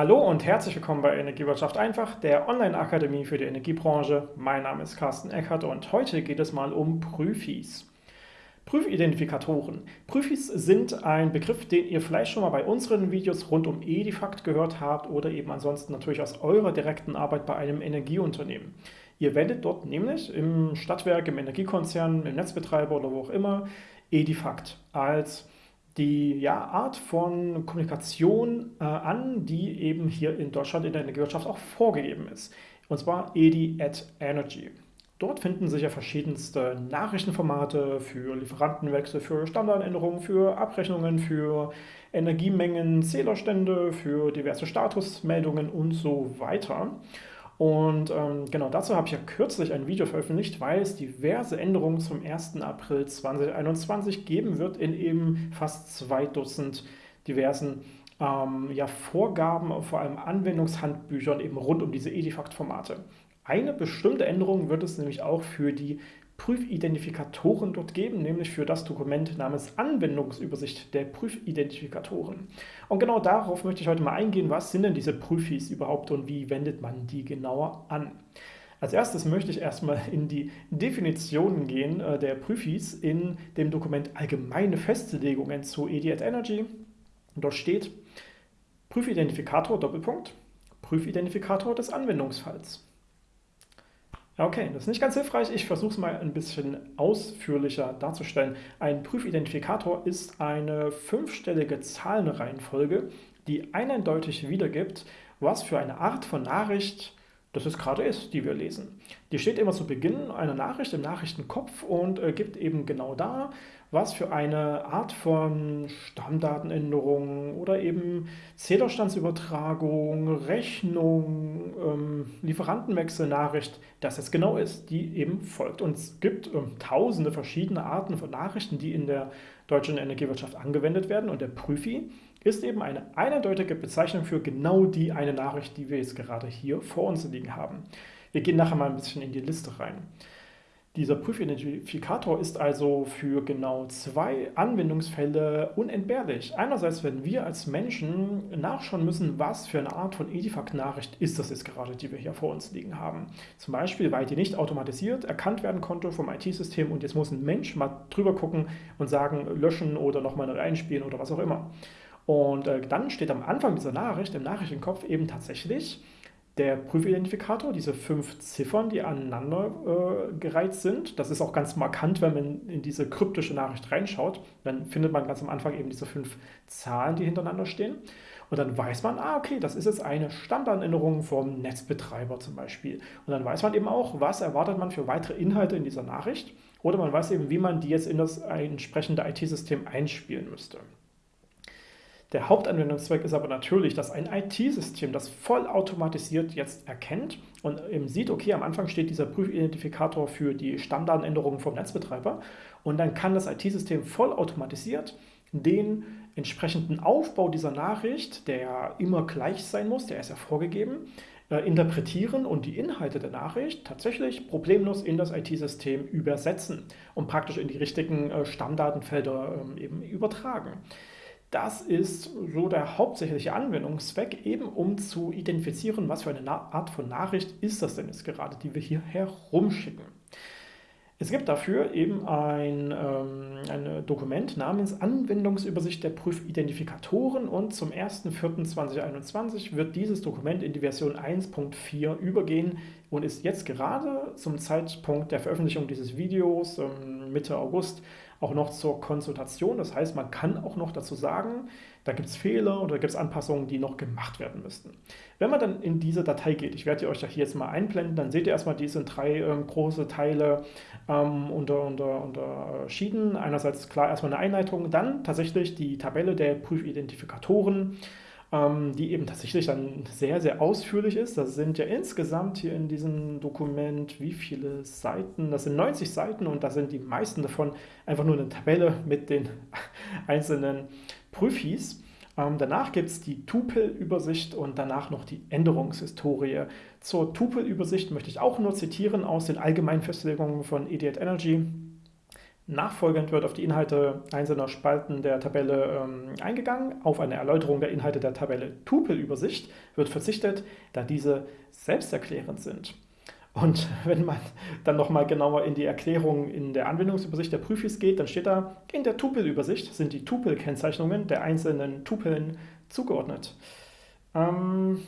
Hallo und herzlich willkommen bei Energiewirtschaft einfach, der Online-Akademie für die Energiebranche. Mein Name ist Carsten Eckert und heute geht es mal um Prüfis. Prüfidentifikatoren. Prüfis sind ein Begriff, den ihr vielleicht schon mal bei unseren Videos rund um Edifakt gehört habt oder eben ansonsten natürlich aus eurer direkten Arbeit bei einem Energieunternehmen. Ihr wendet dort nämlich im Stadtwerk, im Energiekonzern, im Netzbetreiber oder wo auch immer Edifakt als die ja, Art von Kommunikation äh, an, die eben hier in Deutschland in der Energiewirtschaft auch vorgegeben ist. Und zwar EDI at Energy. Dort finden sich ja verschiedenste Nachrichtenformate für Lieferantenwechsel, für Standardänderungen, für Abrechnungen, für Energiemengen, Zählerstände, für diverse Statusmeldungen und so weiter. Und ähm, genau dazu habe ich ja kürzlich ein Video veröffentlicht, weil es diverse Änderungen zum 1. April 2021 geben wird in eben fast zwei Dutzend diversen ähm, ja, Vorgaben, vor allem Anwendungshandbüchern eben rund um diese Edifact-Formate. Eine bestimmte Änderung wird es nämlich auch für die Prüfidentifikatoren dort geben, nämlich für das Dokument namens Anwendungsübersicht der Prüfidentifikatoren. Und genau darauf möchte ich heute mal eingehen, was sind denn diese Prüfis überhaupt und wie wendet man die genauer an. Als erstes möchte ich erstmal in die Definitionen gehen äh, der Prüfis in dem Dokument Allgemeine Festlegungen zu EDI Energy. Dort steht Prüfidentifikator Doppelpunkt Prüfidentifikator des Anwendungsfalls. Okay, das ist nicht ganz hilfreich. Ich versuche es mal ein bisschen ausführlicher darzustellen. Ein Prüfidentifikator ist eine fünfstellige Zahlenreihenfolge, die eindeutig wiedergibt, was für eine Art von Nachricht das es gerade ist, die wir lesen. Die steht immer zu Beginn einer Nachricht im Nachrichtenkopf und äh, gibt eben genau da, was für eine Art von Stammdatenänderung oder eben Zählerstandsübertragung, Rechnung, ähm, Lieferantenwechselnachricht, das es genau ist, die eben folgt. Und es gibt ähm, tausende verschiedene Arten von Nachrichten, die in der deutschen Energiewirtschaft angewendet werden und der Prüfi ist eben eine eindeutige Bezeichnung für genau die eine Nachricht, die wir jetzt gerade hier vor uns liegen haben. Wir gehen nachher mal ein bisschen in die Liste rein. Dieser Prüfidentifikator ist also für genau zwei Anwendungsfälle unentbehrlich. Einerseits, wenn wir als Menschen nachschauen müssen, was für eine Art von Edifact-Nachricht ist das jetzt gerade, die wir hier vor uns liegen haben. Zum Beispiel, weil die nicht automatisiert erkannt werden konnte vom IT-System und jetzt muss ein Mensch mal drüber gucken und sagen, löschen oder nochmal reinspielen oder was auch immer. Und äh, dann steht am Anfang dieser Nachricht, im Nachrichtenkopf, eben tatsächlich der Prüfidentifikator, diese fünf Ziffern, die aneinander äh, gereiht sind. Das ist auch ganz markant, wenn man in diese kryptische Nachricht reinschaut. Dann findet man ganz am Anfang eben diese fünf Zahlen, die hintereinander stehen. Und dann weiß man, ah, okay, das ist jetzt eine Standardänderung vom Netzbetreiber zum Beispiel. Und dann weiß man eben auch, was erwartet man für weitere Inhalte in dieser Nachricht. Oder man weiß eben, wie man die jetzt in das entsprechende IT-System einspielen müsste. Der Hauptanwendungszweck ist aber natürlich, dass ein IT-System das vollautomatisiert jetzt erkennt und eben sieht, okay, am Anfang steht dieser Prüfidentifikator für die Stammdatenänderungen vom Netzbetreiber und dann kann das IT-System vollautomatisiert den entsprechenden Aufbau dieser Nachricht, der immer gleich sein muss, der ist ja vorgegeben, äh, interpretieren und die Inhalte der Nachricht tatsächlich problemlos in das IT-System übersetzen und praktisch in die richtigen äh, Stammdatenfelder ähm, eben übertragen. Das ist so der hauptsächliche Anwendungszweck, eben um zu identifizieren, was für eine Art von Nachricht ist das denn jetzt gerade, die wir hier herumschicken. Es gibt dafür eben ein, ähm, ein Dokument namens Anwendungsübersicht der Prüfidentifikatoren und zum 1.4.2021 wird dieses Dokument in die Version 1.4 übergehen und ist jetzt gerade zum Zeitpunkt der Veröffentlichung dieses Videos ähm, Mitte August auch noch zur Konsultation. Das heißt, man kann auch noch dazu sagen, da gibt es Fehler oder gibt es Anpassungen, die noch gemacht werden müssten. Wenn man dann in diese Datei geht, ich werde euch ja hier jetzt mal einblenden, dann seht ihr erstmal diese drei ähm, große Teile ähm, unter, unter, unterschieden. Einerseits klar erstmal eine Einleitung, dann tatsächlich die Tabelle der Prüfidentifikatoren, ähm, die eben tatsächlich dann sehr, sehr ausführlich ist. Das sind ja insgesamt hier in diesem Dokument wie viele Seiten? Das sind 90 Seiten und da sind die meisten davon einfach nur eine Tabelle mit den einzelnen Prüfis. Ähm, danach gibt es die Tupel-Übersicht und danach noch die Änderungshistorie. Zur Tupel-Übersicht möchte ich auch nur zitieren aus den allgemeinen Festlegungen von Idiot Energy. Nachfolgend wird auf die Inhalte einzelner Spalten der Tabelle ähm, eingegangen. Auf eine Erläuterung der Inhalte der Tabelle Tupelübersicht wird verzichtet, da diese selbsterklärend sind. Und wenn man dann nochmal genauer in die Erklärung in der Anwendungsübersicht der Prüfis geht, dann steht da, in der Tupelübersicht sind die Tupel-Kennzeichnungen der einzelnen Tupeln zugeordnet. Ähm,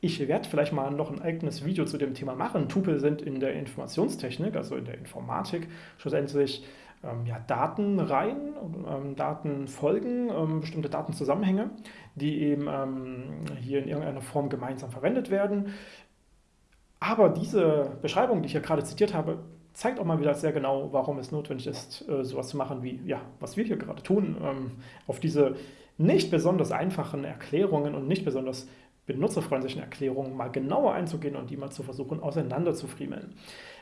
ich werde vielleicht mal noch ein eigenes Video zu dem Thema machen. Tupel sind in der Informationstechnik, also in der Informatik, schlussendlich ähm, ja, Datenreihen, ähm, Datenfolgen, ähm, bestimmte Datenzusammenhänge, die eben ähm, hier in irgendeiner Form gemeinsam verwendet werden. Aber diese Beschreibung, die ich hier gerade zitiert habe, zeigt auch mal wieder sehr genau, warum es notwendig ist, äh, sowas zu machen, wie ja, was wir hier gerade tun, ähm, auf diese nicht besonders einfachen Erklärungen und nicht besonders benutzerfreundlichen Erklärungen mal genauer einzugehen und die mal zu versuchen auseinanderzufriemeln.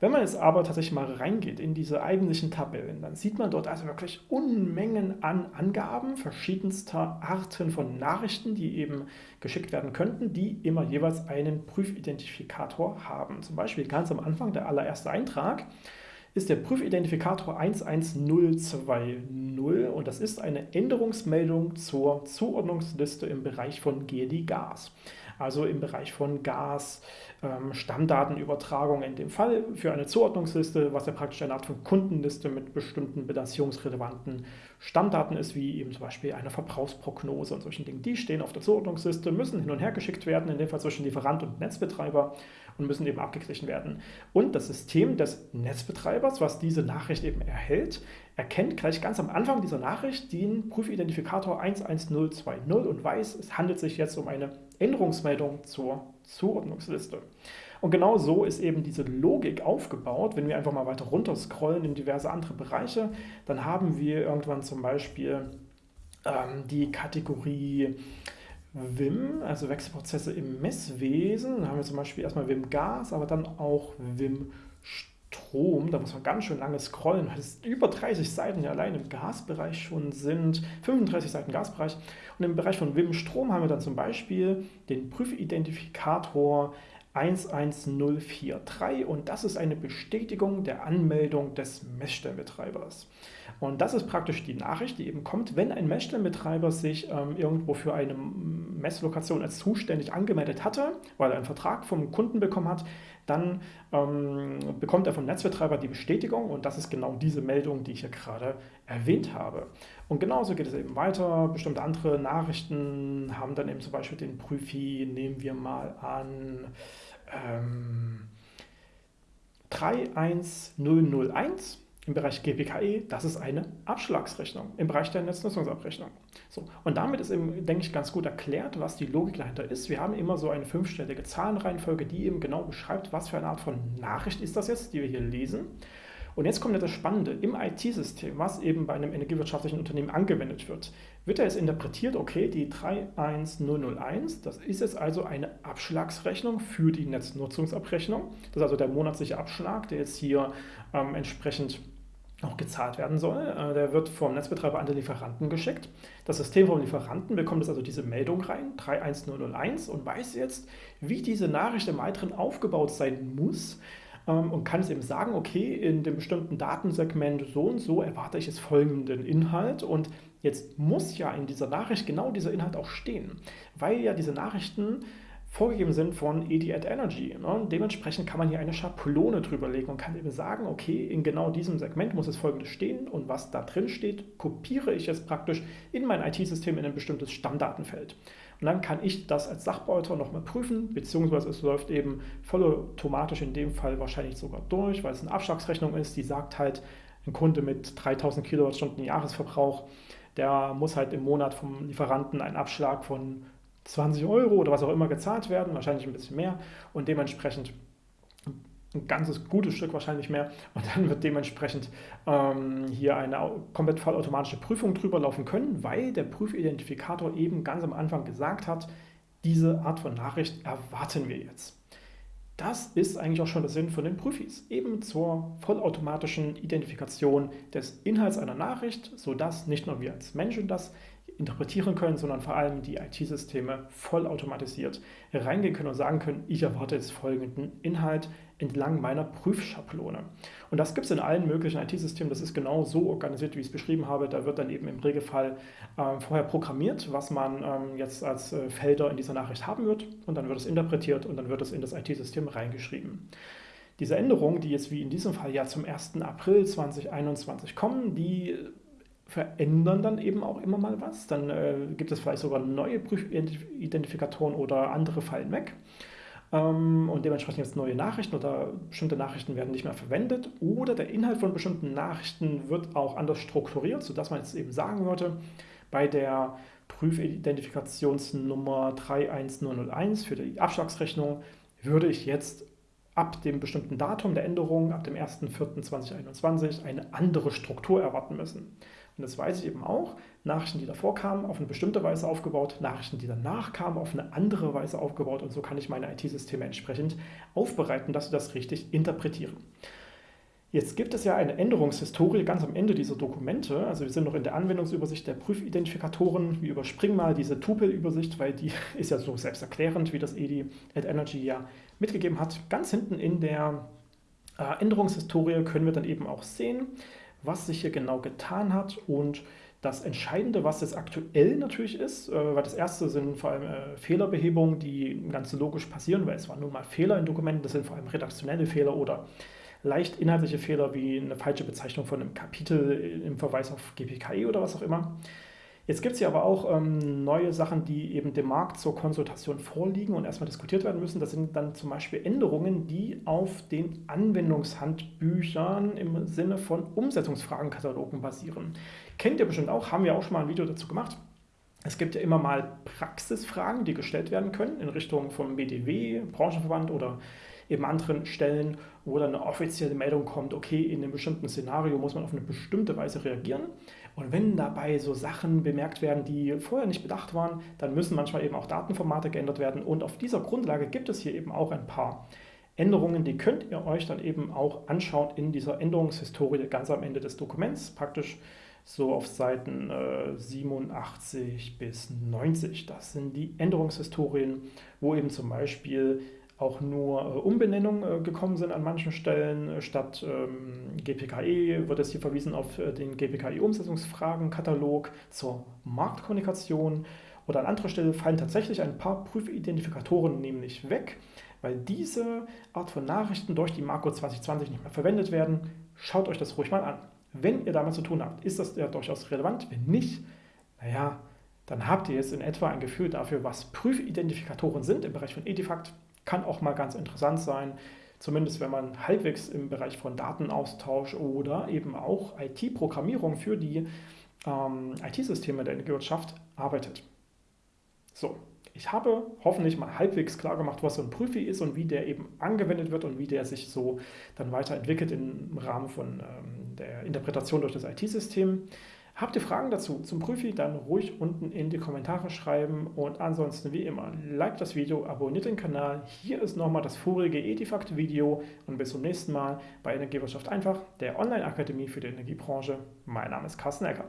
Wenn man jetzt aber tatsächlich mal reingeht in diese eigentlichen Tabellen, dann sieht man dort also wirklich Unmengen an Angaben verschiedenster Arten von Nachrichten, die eben geschickt werden könnten, die immer jeweils einen Prüfidentifikator haben. Zum Beispiel ganz am Anfang der allererste Eintrag ist der Prüfidentifikator 11020 und das ist eine Änderungsmeldung zur Zuordnungsliste im Bereich von GEDI Gas. Also im Bereich von Gas, ähm, Stammdatenübertragung in dem Fall für eine Zuordnungsliste, was ja praktisch eine Art von Kundenliste mit bestimmten bilanzierungsrelevanten Stammdaten ist, wie eben zum Beispiel eine Verbrauchsprognose und solchen Dingen. Die stehen auf der Zuordnungsliste, müssen hin und her geschickt werden, in dem Fall zwischen Lieferant und Netzbetreiber und müssen eben abgeglichen werden. Und das System des Netzbetreibers, was diese Nachricht eben erhält, erkennt gleich ganz am Anfang dieser Nachricht den Prüfidentifikator 11020 und weiß, es handelt sich jetzt um eine Änderungsmeldung zur Zuordnungsliste. Und genau so ist eben diese Logik aufgebaut. Wenn wir einfach mal weiter runter scrollen in diverse andere Bereiche, dann haben wir irgendwann zum Beispiel ähm, die Kategorie WIM, also Wechselprozesse im Messwesen. Da haben wir zum Beispiel erstmal WIM Gas, aber dann auch WIM Strom. Da muss man ganz schön lange scrollen, weil es über 30 Seiten allein im Gasbereich schon sind. 35 Seiten Gasbereich. Und im Bereich von WIM Strom haben wir dann zum Beispiel den Prüfidentifikator 11043 und das ist eine Bestätigung der Anmeldung des Messstellenbetreibers. Und das ist praktisch die Nachricht, die eben kommt, wenn ein Messstellenbetreiber sich ähm, irgendwo für eine Messlokation als zuständig angemeldet hatte, weil er einen Vertrag vom Kunden bekommen hat, dann ähm, bekommt er vom Netzbetreiber die Bestätigung und das ist genau diese Meldung, die ich hier gerade erwähnt habe. Und genauso geht es eben weiter. Bestimmte andere Nachrichten haben dann eben zum Beispiel den Prüfi, nehmen wir mal an, ähm, 31001 im Bereich GPKE, das ist eine Abschlagsrechnung im Bereich der Netznutzungsabrechnung. So, und damit ist eben, denke ich, ganz gut erklärt, was die Logik dahinter ist. Wir haben immer so eine fünfstellige Zahlenreihenfolge, die eben genau beschreibt, was für eine Art von Nachricht ist das jetzt, die wir hier lesen. Und jetzt kommt das Spannende. Im IT-System, was eben bei einem energiewirtschaftlichen Unternehmen angewendet wird, wird er jetzt interpretiert, okay, die 31001, das ist jetzt also eine Abschlagsrechnung für die Netznutzungsabrechnung. Das ist also der monatliche Abschlag, der jetzt hier ähm, entsprechend auch gezahlt werden soll. Äh, der wird vom Netzbetreiber an den Lieferanten geschickt. Das System vom Lieferanten bekommt jetzt also diese Meldung rein, 31001, und weiß jetzt, wie diese Nachricht im Weiteren aufgebaut sein muss, ähm, und kann es eben sagen, okay, in dem bestimmten Datensegment so und so erwarte ich jetzt folgenden Inhalt und jetzt muss ja in dieser Nachricht genau dieser Inhalt auch stehen, weil ja diese Nachrichten vorgegeben sind von ED Energy. Ne? Dementsprechend kann man hier eine Schablone drüber legen und kann eben sagen, okay, in genau diesem Segment muss es folgendes stehen und was da drin steht, kopiere ich jetzt praktisch in mein IT-System in ein bestimmtes Stammdatenfeld. Und dann kann ich das als Sachbearbeiter nochmal prüfen, beziehungsweise es läuft eben vollautomatisch in dem Fall wahrscheinlich sogar durch, weil es eine Abschlagsrechnung ist, die sagt halt, ein Kunde mit 3000 Kilowattstunden Jahresverbrauch, der muss halt im Monat vom Lieferanten einen Abschlag von 20 Euro oder was auch immer gezahlt werden, wahrscheinlich ein bisschen mehr und dementsprechend ein ganzes gutes Stück wahrscheinlich mehr und dann wird dementsprechend ähm, hier eine komplett vollautomatische Prüfung drüber laufen können, weil der Prüfidentifikator eben ganz am Anfang gesagt hat, diese Art von Nachricht erwarten wir jetzt. Das ist eigentlich auch schon der Sinn von den Prüfis, eben zur vollautomatischen Identifikation des Inhalts einer Nachricht, sodass nicht nur wir als Menschen das interpretieren können, sondern vor allem die IT-Systeme vollautomatisiert reingehen können und sagen können, ich erwarte jetzt folgenden Inhalt entlang meiner Prüfschablone. Und das gibt es in allen möglichen IT-Systemen. Das ist genau so organisiert, wie ich es beschrieben habe. Da wird dann eben im Regelfall äh, vorher programmiert, was man ähm, jetzt als äh, Felder in dieser Nachricht haben wird. Und dann wird es interpretiert und dann wird es in das IT-System reingeschrieben. Diese Änderungen, die jetzt wie in diesem Fall ja zum 1. April 2021 kommen, die verändern dann eben auch immer mal was. Dann äh, gibt es vielleicht sogar neue Prüfidentifikatoren oder andere fallen weg. Ähm, und dementsprechend jetzt neue Nachrichten oder bestimmte Nachrichten werden nicht mehr verwendet. Oder der Inhalt von bestimmten Nachrichten wird auch anders strukturiert, sodass man jetzt eben sagen würde, bei der Prüfidentifikationsnummer 31001 für die Abschlagsrechnung würde ich jetzt ab dem bestimmten Datum der Änderung, ab dem 1.4.2021, eine andere Struktur erwarten müssen. Und das weiß ich eben auch. Nachrichten, die davor kamen, auf eine bestimmte Weise aufgebaut, Nachrichten, die danach kamen, auf eine andere Weise aufgebaut. Und so kann ich meine IT-Systeme entsprechend aufbereiten, dass sie das richtig interpretieren. Jetzt gibt es ja eine Änderungshistorie ganz am Ende dieser Dokumente. Also wir sind noch in der Anwendungsübersicht der Prüfidentifikatoren. Wir überspringen mal diese Tupel-Übersicht, weil die ist ja so selbsterklärend, wie das EDI at Energy ja mitgegeben hat. Ganz hinten in der äh, Änderungshistorie können wir dann eben auch sehen, was sich hier genau getan hat und das Entscheidende, was jetzt aktuell natürlich ist, äh, weil das erste sind vor allem äh, Fehlerbehebungen, die ganz logisch passieren, weil es waren nun mal Fehler in Dokumenten, das sind vor allem redaktionelle Fehler oder leicht inhaltliche Fehler wie eine falsche Bezeichnung von einem Kapitel im Verweis auf GPKI oder was auch immer. Jetzt gibt es hier aber auch ähm, neue Sachen, die eben dem Markt zur Konsultation vorliegen und erstmal diskutiert werden müssen. Das sind dann zum Beispiel Änderungen, die auf den Anwendungshandbüchern im Sinne von Umsetzungsfragenkatalogen basieren. Kennt ihr bestimmt auch, haben wir auch schon mal ein Video dazu gemacht. Es gibt ja immer mal Praxisfragen, die gestellt werden können in Richtung vom BDW, Branchenverband oder eben anderen Stellen, wo dann eine offizielle Meldung kommt, okay, in einem bestimmten Szenario muss man auf eine bestimmte Weise reagieren. Und wenn dabei so Sachen bemerkt werden, die vorher nicht bedacht waren, dann müssen manchmal eben auch Datenformate geändert werden. Und auf dieser Grundlage gibt es hier eben auch ein paar Änderungen, die könnt ihr euch dann eben auch anschauen in dieser Änderungshistorie ganz am Ende des Dokuments, praktisch so auf Seiten äh, 87 bis 90. Das sind die Änderungshistorien, wo eben zum Beispiel auch nur äh, Umbenennungen äh, gekommen sind an manchen Stellen. Äh, statt ähm, GPKE wird es hier verwiesen auf den GPKE-Umsetzungsfragenkatalog zur Marktkommunikation. Oder an anderer Stelle fallen tatsächlich ein paar Prüfidentifikatoren nämlich weg, weil diese Art von Nachrichten durch die Marco 2020 nicht mehr verwendet werden. Schaut euch das ruhig mal an. Wenn ihr damit zu tun habt, ist das ja durchaus relevant. Wenn nicht, naja, dann habt ihr jetzt in etwa ein Gefühl dafür, was Prüfidentifikatoren sind im Bereich von Edifact kann auch mal ganz interessant sein, zumindest wenn man halbwegs im Bereich von Datenaustausch oder eben auch IT-Programmierung für die ähm, IT-Systeme der Energiewirtschaft arbeitet. So, ich habe hoffentlich mal halbwegs klar gemacht, was so ein Prüfi ist und wie der eben angewendet wird und wie der sich so dann weiterentwickelt im Rahmen von ähm, der Interpretation durch das IT-System. Habt ihr Fragen dazu zum Prüfi, dann ruhig unten in die Kommentare schreiben und ansonsten wie immer, like das Video, abonniert den Kanal. Hier ist nochmal das vorige Edifact-Video und bis zum nächsten Mal bei Energiewirtschaft einfach, der Online-Akademie für die Energiebranche. Mein Name ist Carsten Ecker.